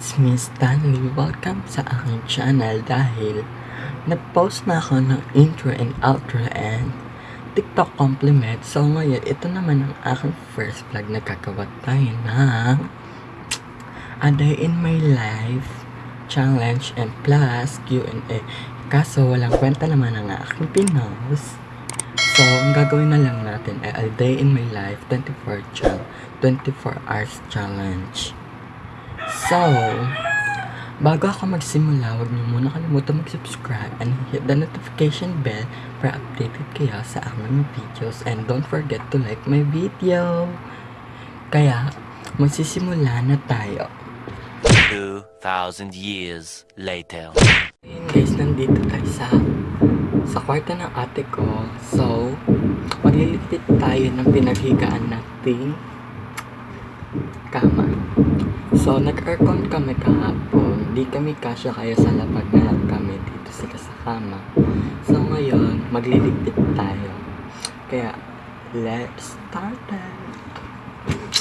me, Stanley. Welcome sa aking channel dahil nag-post na ako ng intro and outro and TikTok compliment. So ngayon, ito naman ang aking first vlog na gagawa tayo ng A Day in My Life challenge and plus Q&A. Kaso walang kwenta naman ang aking pinost. So, ang gagawin na lang natin ay A Day in My Life 24 challenge. 24 hours challenge. So, bago ako magsimula, huwag niyo muna kalimutan mag-subscribe and hit the notification bell para updated kayo sa aming videos and don't forget to like my video. Kaya, magsisimula na tayo. 2,000 years later. Ayun guys, nandito tayo sa sa kwarto ng ate ko. So, maglilipit tayo ng pinaghigaan nating kama. So, nag-aircon kami kahapon. Di kami kasya kaya sa lapag na lang kami dito sila sa kama. So, ngayon, maglilipit tayo. Kaya, let's start it.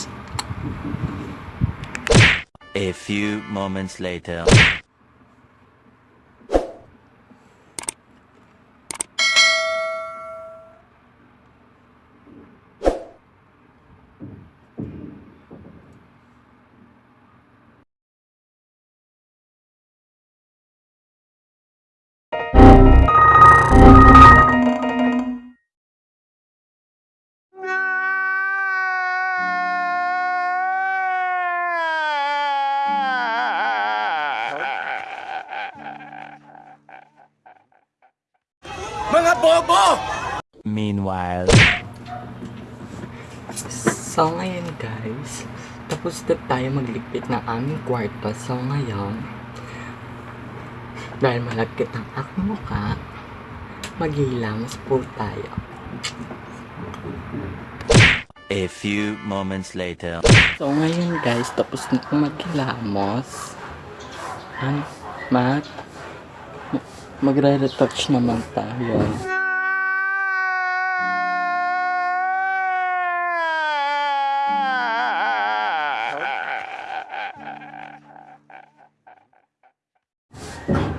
A few moments later. Meanwhile. So, ngayon guys, tapos na tayo magligpit ng aming kwarto. So, ngayon, dahil malagkit ang aking mukha, maghilamos po tayo. A few moments later. So, ngayon guys, tapos na po maghilamos. Mag magre-retouch naman tayo.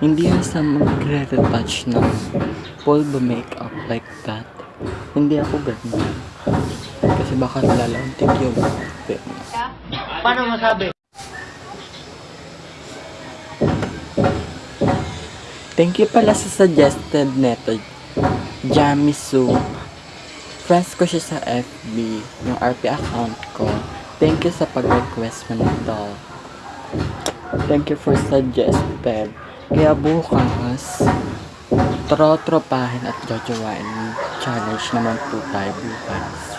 Hindi sa magre-retouch ng full makeup like that. Hindi ako ganyan. Kasi baka lalantik yung fit. Paano masabi? Thank you pala sa suggested neto. Jamisu. Friends ko siya sa FB, yung RP account ko. Thank you sa pag-request mo nito. Thank you for suggested. Kaya bukas, tro-tropahin at jojowain challenge naman po tayo bukas.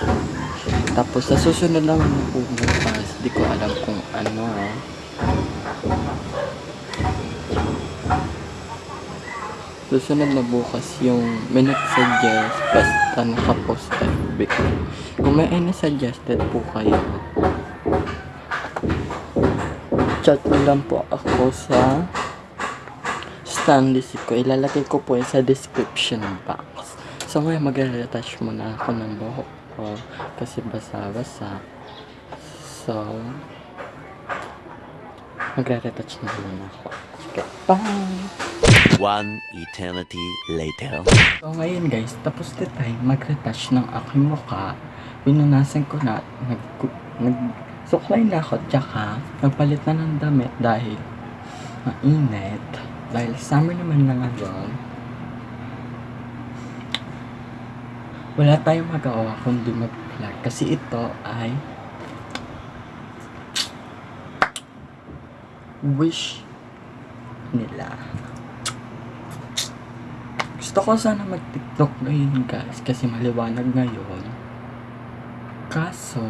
Tapos sa susunod naman po bukas, di ko alam kung ano. Susunod na bukas yung may nag-suggest basta nakapost FB ko. Kung may any suggested po kayo, chat lang po ako sa Stanley ko. Ilalagay ko po sa description box. So ngayon magre-retouch muna ako ng buhok ko kasi basa-basa. So, magre-retouch na muna ako. Okay, bye! One eternity later. So ngayon guys, tapos na tayo mag-retouch ng aking mukha. Pinunasan ko na, nag, nag suklay na ako, tsaka nagpalit na ng damit dahil mainit. Dahil summer naman na ngayon. Wala tayong magawa kundi mag-vlog. Kasi ito ay wish nila. Gusto ko sana mag-tiktok ngayon guys kasi maliwanag ngayon. Kaso,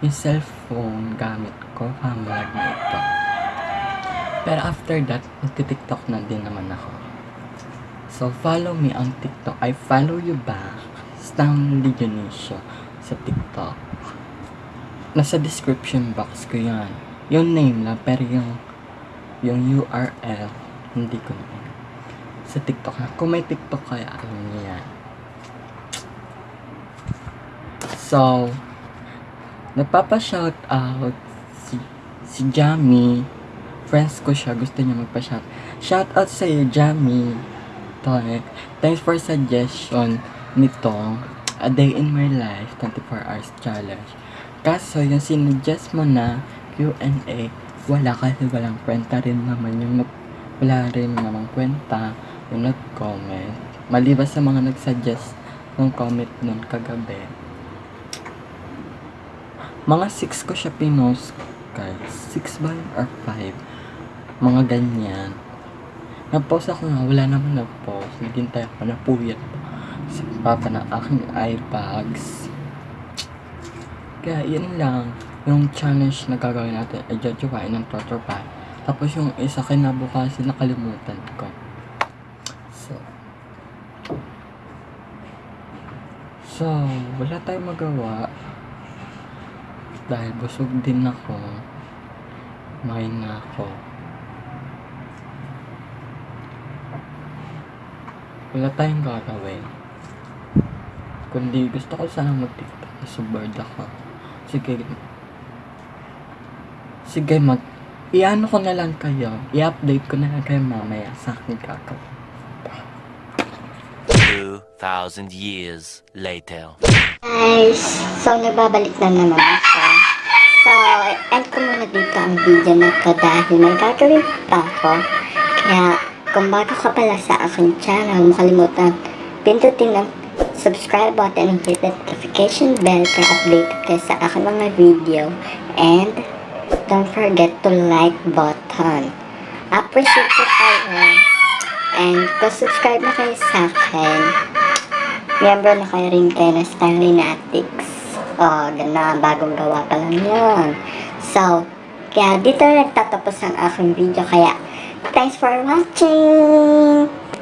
yung cellphone gamit ko pamalag na ito. Pero after that, magti-tiktok na din naman ako. So, follow me on TikTok. I follow you back. Stanley Dionisio sa TikTok. Nasa description box ko yan. Yung name lang, pero yung yung URL, hindi ko na sa TikTok na. Kung may TikTok kaya, alam niyo yan. So, nagpapa-shout out si, si Jamie friends ko siya, gusto niya magpa-shout. Shout out sa iyo, Jamie. To, eh. Thanks for suggestion nitong A Day in My Life 24 Hours Challenge. Kaso, yung sinuggest mo na Q&A, wala kasi walang kwenta rin naman yung nag, wala rin namang kwenta yung nag-comment. Maliban sa mga nag-suggest ng comment nun kagabi. Mga 6 ko siya pinost, guys. 6 ba or 5? Mga ganyan. Nag-post ako nga, wala naman nag-post. Naghintay ako, napuyat sa papa ng aking eye bags. Kaya yun lang, yung challenge na gagawin natin ay jajawain ng Toto Pie. Tapos yung isa kinabukasin nakalimutan ko. So, so, wala tayong magawa. Dahil busog din ako. Main na ako. Wala tayong gagawin. Kundi gusto ko sana mag-tiktok kasi bored ako. Sige. Sige, mag... Iano ko na lang kayo. I-update ko na lang kayo mamaya sa aking gagawin. 2,000 years later. Guys, so nagbabalik na naman ako. So, end ko muna dito ang video na to dahil may gagawin pa ako. Kaya, kung bago ka pala sa aking channel, huwag mo kalimutan pindutin ang subscribe button and hit the notification bell para updated kayo sa aking mga video. And, don't forget to like button. Appreciate ko kayo. And, kung subscribe na kayo sa akin, Miyembro na kayo rin kayo ng Stanley Natics. Oh, na bagong gawa pa lang yun. So, kaya dito na nagtatapos ang aking video. Kaya, thanks for watching!